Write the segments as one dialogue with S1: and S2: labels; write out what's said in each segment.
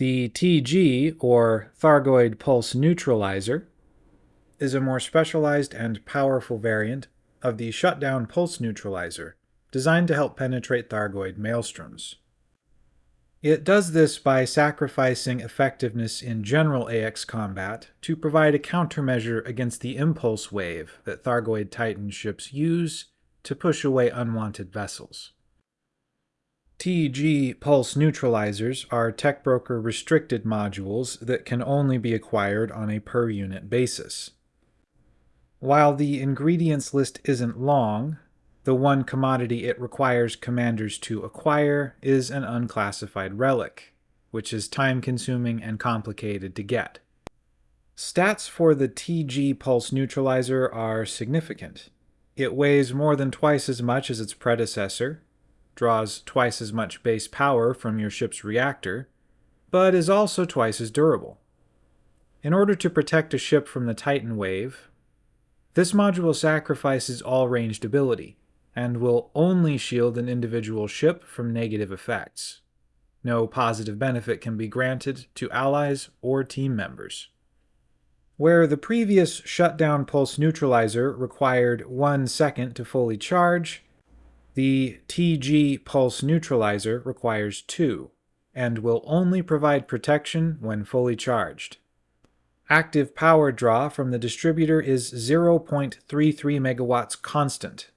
S1: The TG, or Thargoid Pulse Neutralizer, is a more specialized and powerful variant of the shutdown pulse neutralizer, designed to help penetrate Thargoid maelstroms. It does this by sacrificing effectiveness in general AX combat to provide a countermeasure against the impulse wave that Thargoid Titan ships use to push away unwanted vessels. TG pulse neutralizers are TechBroker restricted modules that can only be acquired on a per unit basis. While the ingredients list isn't long, the one commodity it requires commanders to acquire is an unclassified relic, which is time-consuming and complicated to get. Stats for the TG pulse neutralizer are significant. It weighs more than twice as much as its predecessor, draws twice as much base power from your ship's reactor, but is also twice as durable. In order to protect a ship from the Titan wave, this module sacrifices all ranged ability, and will only shield an individual ship from negative effects. No positive benefit can be granted to allies or team members. Where the previous shutdown pulse neutralizer required one second to fully charge, the TG pulse neutralizer requires 2, and will only provide protection when fully charged. Active power draw from the distributor is 0.33 megawatts constant.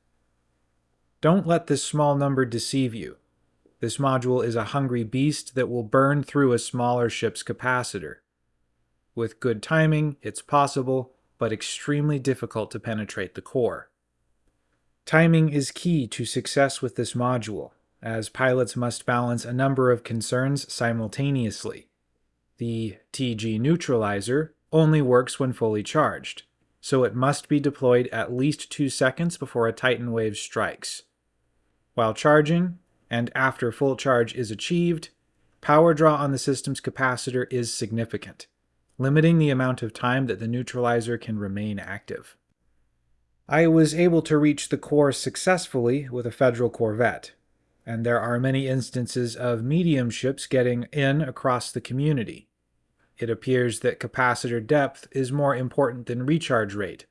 S1: Don't let this small number deceive you. This module is a hungry beast that will burn through a smaller ship's capacitor. With good timing, it's possible, but extremely difficult to penetrate the core. Timing is key to success with this module, as pilots must balance a number of concerns simultaneously. The TG neutralizer only works when fully charged, so it must be deployed at least two seconds before a Titan wave strikes. While charging, and after full charge is achieved, power draw on the system's capacitor is significant, limiting the amount of time that the neutralizer can remain active. I was able to reach the core successfully with a Federal Corvette, and there are many instances of medium ships getting in across the community. It appears that capacitor depth is more important than recharge rate,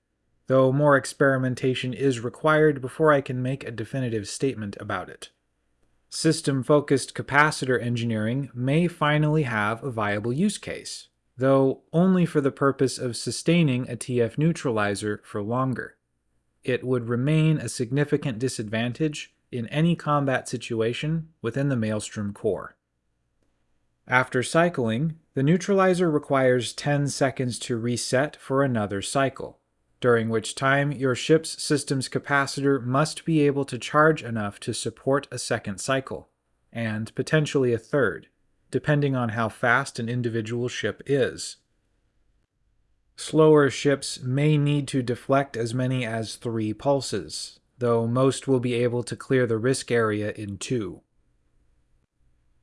S1: though more experimentation is required before I can make a definitive statement about it. System-focused capacitor engineering may finally have a viable use case, though only for the purpose of sustaining a TF neutralizer for longer it would remain a significant disadvantage in any combat situation within the Maelstrom core. After cycling, the neutralizer requires 10 seconds to reset for another cycle, during which time your ship's system's capacitor must be able to charge enough to support a second cycle, and potentially a third, depending on how fast an individual ship is. Slower ships may need to deflect as many as three pulses, though most will be able to clear the risk area in two.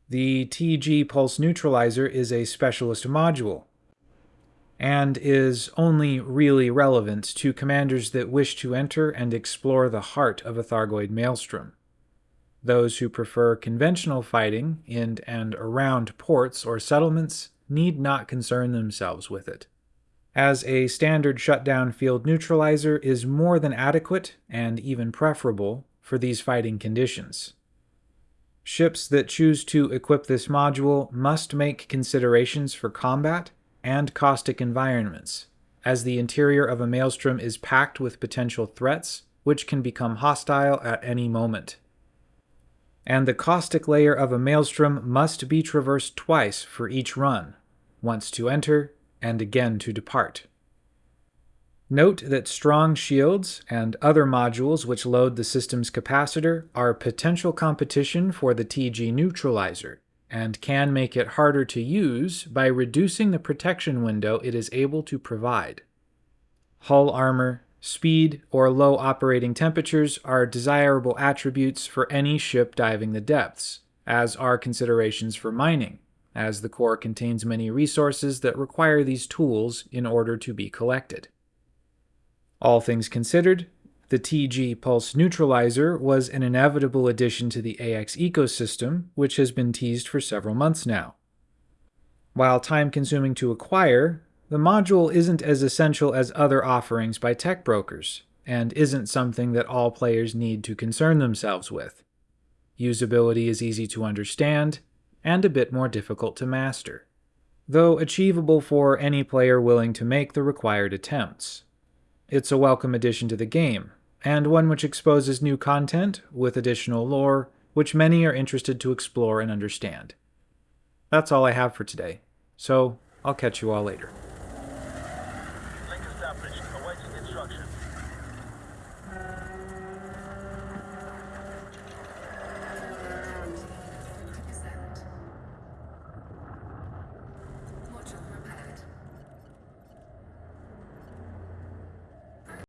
S1: The TG Pulse Neutralizer is a specialist module, and is only really relevant to commanders that wish to enter and explore the heart of a Thargoid maelstrom. Those who prefer conventional fighting in and around ports or settlements need not concern themselves with it as a standard shutdown field neutralizer is more than adequate and even preferable for these fighting conditions. Ships that choose to equip this module must make considerations for combat and caustic environments, as the interior of a maelstrom is packed with potential threats which can become hostile at any moment. And the caustic layer of a maelstrom must be traversed twice for each run, once to enter and again to depart. Note that strong shields and other modules which load the system's capacitor are potential competition for the TG neutralizer, and can make it harder to use by reducing the protection window it is able to provide. Hull armor, speed, or low operating temperatures are desirable attributes for any ship diving the depths, as are considerations for mining, as the core contains many resources that require these tools in order to be collected. All things considered, the TG Pulse Neutralizer was an inevitable addition to the AX ecosystem, which has been teased for several months now. While time-consuming to acquire, the module isn't as essential as other offerings by tech brokers, and isn't something that all players need to concern themselves with. Usability is easy to understand, and a bit more difficult to master, though achievable for any player willing to make the required attempts. It's a welcome addition to the game, and one which exposes new content with additional lore which many are interested to explore and understand. That's all I have for today, so I'll catch you all later.